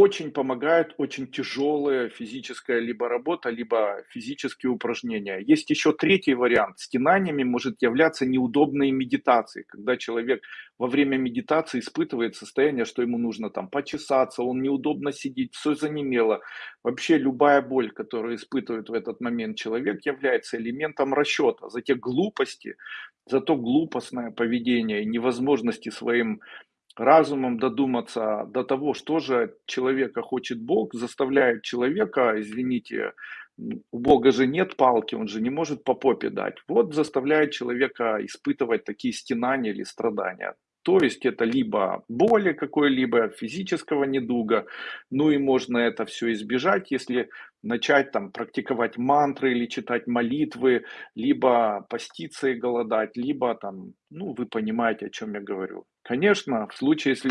Очень помогает очень тяжелая физическая либо работа, либо физические упражнения. Есть еще третий вариант. Стенаниями может являться неудобные медитации, когда человек во время медитации испытывает состояние, что ему нужно там почесаться, он неудобно сидит, все занемело. Вообще любая боль, которую испытывает в этот момент человек, является элементом расчета за те глупости, за то глупостное поведение и невозможности своим разумом додуматься до того, что же человека хочет Бог, заставляет человека, извините, у Бога же нет палки, он же не может по попе дать. Вот заставляет человека испытывать такие стенания или страдания. То есть это либо боли какой-либо, физического недуга, ну и можно это все избежать, если начать там практиковать мантры или читать молитвы, либо поститься и голодать, либо там, ну вы понимаете, о чем я говорю. Конечно, в случае, если